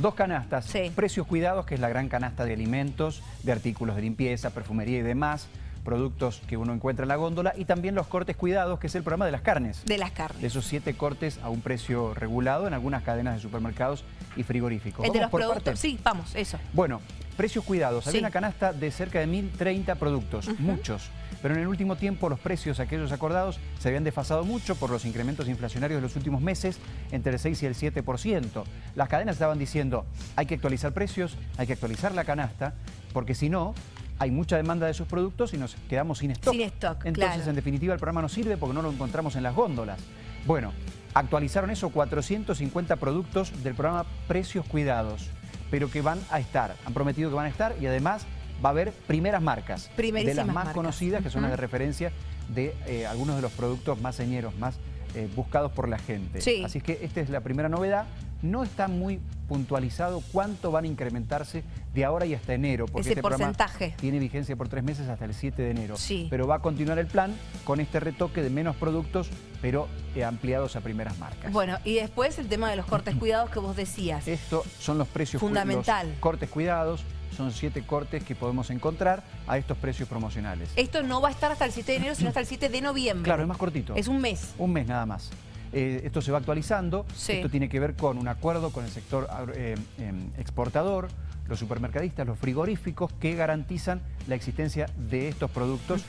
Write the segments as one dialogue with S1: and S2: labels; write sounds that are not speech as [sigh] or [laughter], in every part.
S1: Dos canastas.
S2: Sí.
S1: Precios cuidados, que es la gran canasta de alimentos, de artículos de limpieza, perfumería y demás, productos que uno encuentra en la góndola, y también los cortes cuidados, que es el programa de las carnes.
S2: De las carnes.
S1: De esos siete cortes a un precio regulado en algunas cadenas de supermercados y frigoríficos.
S2: El de
S1: ¿Vamos
S2: los
S1: por
S2: productos.
S1: partes?
S2: Sí, vamos, eso.
S1: Bueno, precios cuidados. Había
S2: Sí.
S1: una canasta de cerca de 1.030 productos, muchos. Pero en el último tiempo los precios, aquellos acordados, se habían desfasado mucho por los incrementos inflacionarios de los últimos meses, entre el 6 y el 7%. Las cadenas estaban diciendo, hay que actualizar precios, hay que actualizar la canasta, porque si no, hay mucha demanda de esos productos y nos quedamos sin stock.
S2: Sin stock,
S1: Entonces,
S2: claro.
S1: en definitiva, el programa no sirve porque no lo encontramos en las góndolas. Bueno, actualizaron eso, 450 productos del programa Precios Cuidados, pero que van a estar, han prometido que van a estar y además va a haber primeras marcas. De las más
S2: marcas.
S1: conocidas, que son las de referencia de eh, algunos de los productos más señeros, más eh, buscados por la gente.
S2: Sí.
S1: Así que esta es la primera novedad. No está muy puntualizado cuánto van a incrementarse de ahora y hasta enero. Porque
S2: Ese
S1: este programa
S2: porcentaje.
S1: tiene vigencia por tres meses hasta el 7 de enero.
S2: Sí.
S1: Pero va a continuar el plan con este retoque de menos productos, pero eh, ampliados a primeras marcas.
S2: Bueno, y después el tema de los cortes [clears throat] cuidados que vos decías.
S1: Estos son los precios
S2: Fundamental.
S1: los cortes cuidados. Son siete cortes que podemos encontrar a estos precios promocionales.
S2: Esto no va a estar hasta el 7 de enero, sino hasta el 7 de noviembre.
S1: Claro, es más cortito.
S2: Es un mes.
S1: Un mes nada más. Eh, esto se va actualizando.
S2: Sí.
S1: Esto tiene que ver con un acuerdo con el sector eh, em, exportador, los supermercadistas, los frigoríficos que garantizan la existencia de estos productos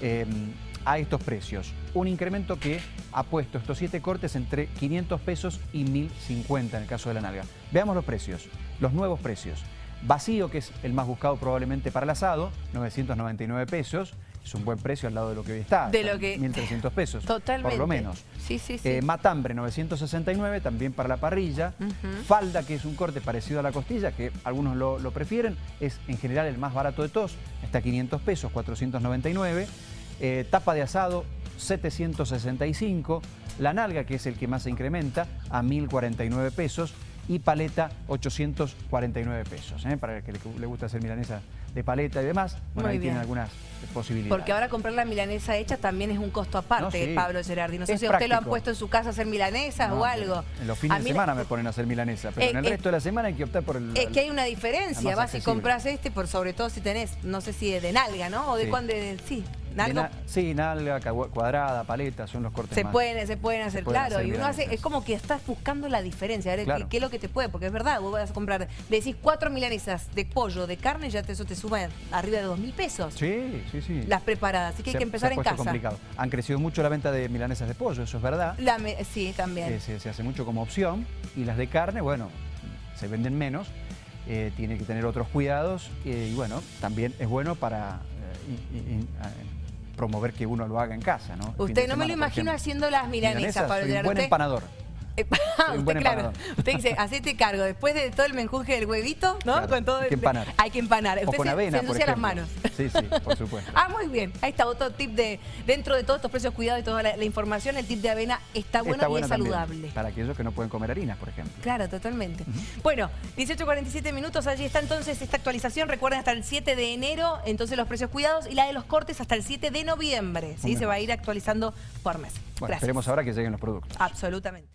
S1: em, a estos precios. Un incremento que ha puesto estos siete cortes entre 500 pesos y 1050 en el caso de la nalga. Veamos los precios, los nuevos precios. Vacío, que es el más buscado probablemente para el asado, 999 pesos. Es un buen precio al lado de lo que hoy está.
S2: De lo que-
S1: 1.300 pesos.
S2: Totalmente.
S1: Por lo menos.
S2: Sí, sí, sí.
S1: Eh, matambre 969, también para la parrilla. Falda, que es un corte parecido a la costilla, que algunos lo, lo prefieren, es en general el más barato de todos, está a 500 pesos, 499. Eh, tapa de asado, 765. La nalga, que es el que más se incrementa, a 1049 pesos. Y paleta, 849 pesos. ¿eh? Para el que le, le gusta hacer milanesa de paleta y demás, bueno,
S2: Muy
S1: ahí
S2: bien.
S1: tienen algunas posibilidades.
S2: Porque ahora comprar la milanesa hecha también es un costo aparte,
S1: No, sí.
S2: Pablo Gerardi. No sé
S1: Es
S2: si a usted lo han
S1: práctico.
S2: puesto en su casa a hacer milanesas
S1: No,
S2: o algo.
S1: En los fines
S2: A
S1: de
S2: la-
S1: semana me ponen a hacer milanesa, pero
S2: Eh,
S1: en el
S2: eh,
S1: resto de la semana hay que optar por el...
S2: Es que hay una diferencia, vas y
S1: accesible.
S2: compras este, por sobre todo si tenés, no sé si de nalga, ¿no? O de
S1: Sí.
S2: cuándo, de- sí,
S1: de
S2: nalga.
S1: na- sí, nalga, cuadrada, paleta, son los cortes
S2: Se
S1: más.
S2: pueden, se pueden hacer,
S1: pueden
S2: claro.
S1: hacer
S2: y uno hace, es como que estás buscando la diferencia, a ver
S1: Claro.
S2: qué, qué es lo que te puede, porque es verdad, vos vas a comprar, decís cuatro milanesas de pollo, de carne, ya te, eso te suma arriba de dos mil pesos.
S1: Sí, sí, sí.
S2: Las preparadas, así que hay
S1: Se-
S2: que empezar
S1: se ha
S2: en casa.
S1: complicado. Han crecido mucho la venta de milanesas de pollo, eso es verdad.
S2: La sí, también.
S1: Eh, se, se hace mucho como opción. Y las de carne, bueno, se venden menos. eh, tiene que tener otros cuidados. eh, y bueno, también es bueno para eh, promover que uno lo haga en casa, ¿no?
S2: Usted no me lo imagino haciendo las milanesas,
S1: Milanesas,
S2: Pablo
S1: soy un buen empanador.
S2: Eh, [laughs] usted, claro, usted dice, [laughs] hacete cargo, después de todo el menjunje del huevito, ¿no?
S1: Claro,
S2: con todo
S1: hay que empanar.
S2: Hay que empanar.
S1: O
S2: Usted
S1: con
S2: se,
S1: avena,
S2: se
S1: por
S2: las manos.
S1: Sí, sí, por supuesto. [laughs]
S2: Ah, muy bien. Ahí está otro tip de, dentro de todos estos precios cuidados y toda la, la información, el tip de avena está bueno
S1: Está
S2: y
S1: bueno
S2: es
S1: también,
S2: saludable.
S1: Para aquellos que no pueden comer harinas, por ejemplo.
S2: Claro, totalmente. Bueno, 18.47 minutos, allí está entonces esta actualización. Recuerden hasta el 7 de enero, entonces los precios cuidados y la de los cortes hasta el 7 de noviembre. ¿sí? Se va a ir actualizando por mes.
S1: Bueno,
S2: Gracias.
S1: esperemos ahora que lleguen los productos.
S2: Absolutamente.